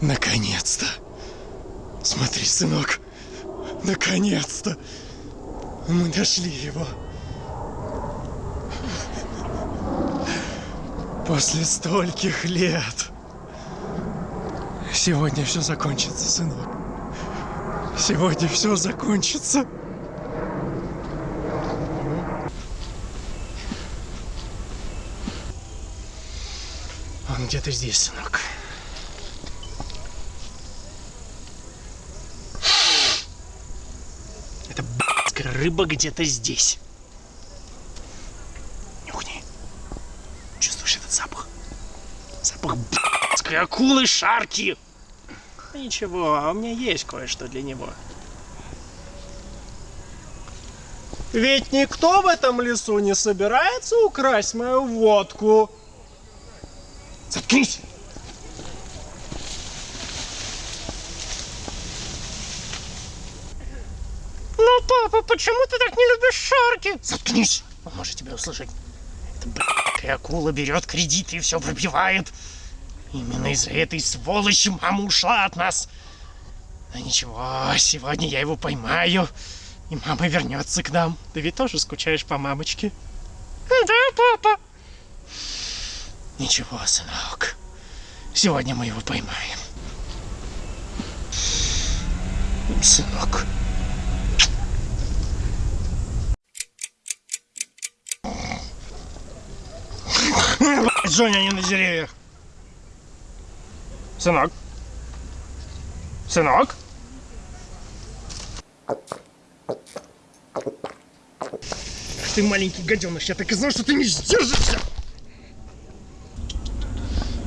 Наконец-то. Смотри, сынок. Наконец-то. Мы нашли его. После стольких лет. Сегодня все закончится, сынок. Сегодня все закончится. Он где-то здесь, сынок. Это б***ская рыба где-то здесь. Нюхни. Чувствуешь этот запах? Запах б***ской акулы шарки. Ничего, а у меня есть кое-что для него. Ведь никто в этом лесу не собирается украсть мою водку. Заткнись! Ну, папа, почему ты так не любишь шарки? Заткнись! Он может тебя услышать. Эта блядская акула берет кредиты и все пробивает. Именно из-за этой сволочи мама ушла от нас. Но ничего, сегодня я его поймаю, и мама вернется к нам. Ты ведь тоже скучаешь по мамочке? Да, папа. Ничего, сынок. Сегодня мы его поймаем. Сынок. Женя, они на деревьях. Сынок. Сынок. Ты маленький гаденыш, я так и знал, что ты не сдержишься.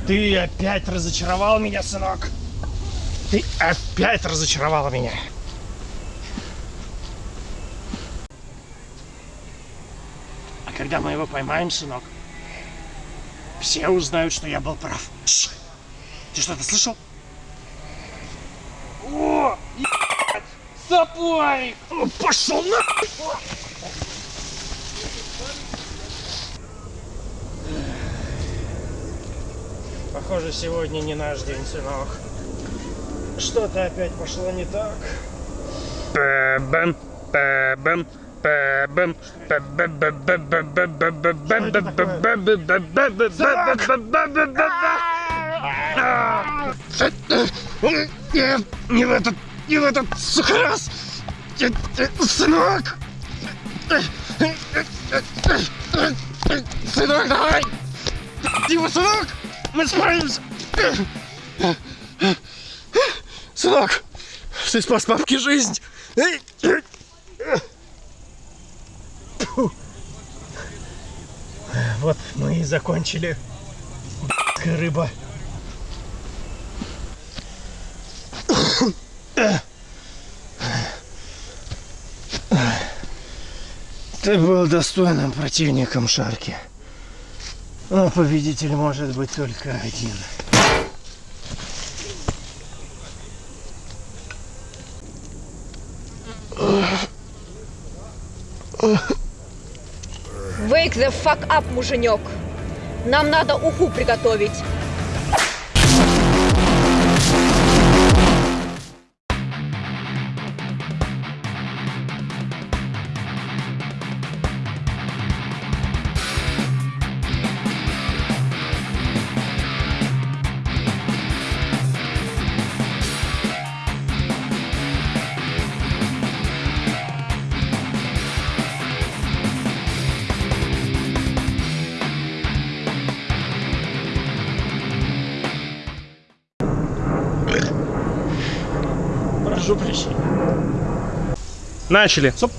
Ты опять разочаровал меня, сынок. Ты опять разочаровала меня. А когда мы его поймаем, сынок, все узнают, что я был прав. Тш! Ты что-то слышал? О, ебать! Сапарик! О, Пошел на! Похоже, сегодня не наш день, сынок. Что-то опять пошло не так. Бэм, бэм, бэм, Нет, не в этот, не в этот раз! Сынок! Сынок, давай! Дима, сынок! Мы справимся! Сынок, ты спас папке жизнь! Вот мы и закончили. Рыба. Ты был достойным противником Шарки. Но победитель может быть только один. Wake the fuck up, муженек. Нам надо уху приготовить. Прошу прощения. Начали. Стоп.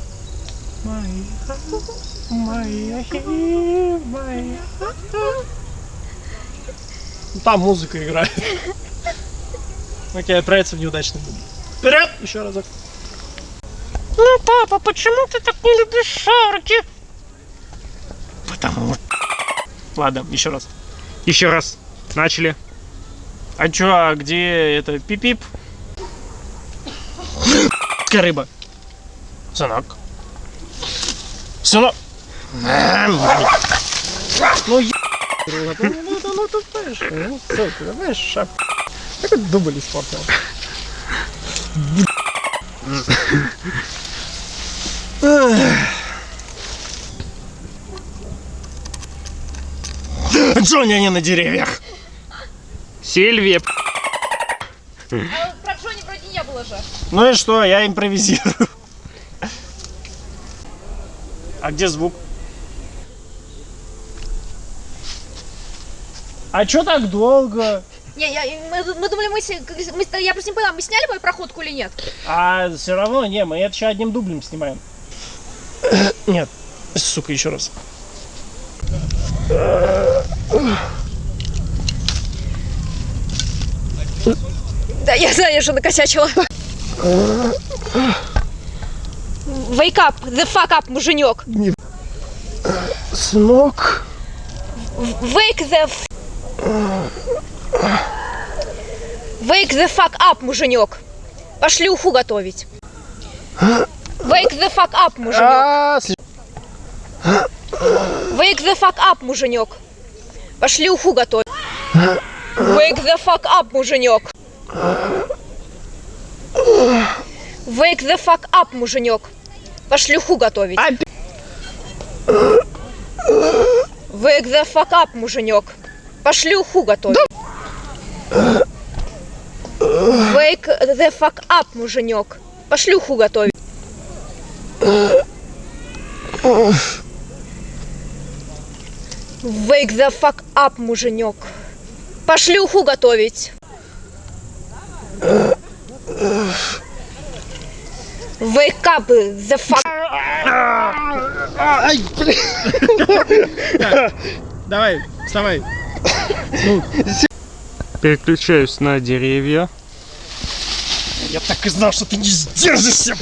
Там музыка играет. Окей, отправиться в неудачный день. Вперед! Еще разок. Ну, папа, почему ты так не любишь шарки? Потому Ладно, еще раз. Еще раз. Начали. А чё, а где это пип-пип? Рыба. Сынок. Сынок. Ну, е... Ну, ну, ну, ты знаешь, ну, сынок, давай шап. Какой дубль испортил. Джонни, они на деревьях. Сильвия. Ну и что, я импровизирую. А где звук? А чё так долго? Не, я, мы, мы думали, мы, мы- я просто не поняла, мы сняли мою проходку или нет? А все равно, не, мы это еще одним дублем снимаем. Нет, сука, еще раз. Да, я знаю, я же накосячила. Wake up, the fuck up, муженек. Сынок. Wake the... Wake the fuck up, муженек. Пошли уху готовить. Wake the fuck up, муженек. Wake the fuck up, муженек. Пошли уху готовить. Wake the fuck up, муженек. Wake the fuck up, муженек. Пошли уху готовить. Wake the fuck up, муженек. Пошли уху готовить. Wake the fuck up, муженек. Пошли уху готовить. Wake the fuck up, муженек. Пошли уху готовить. Wake up the fuck. Ай, блин. Давай, вставай. Переключаюсь на деревья. Я так и знал, что ты не сдержишься.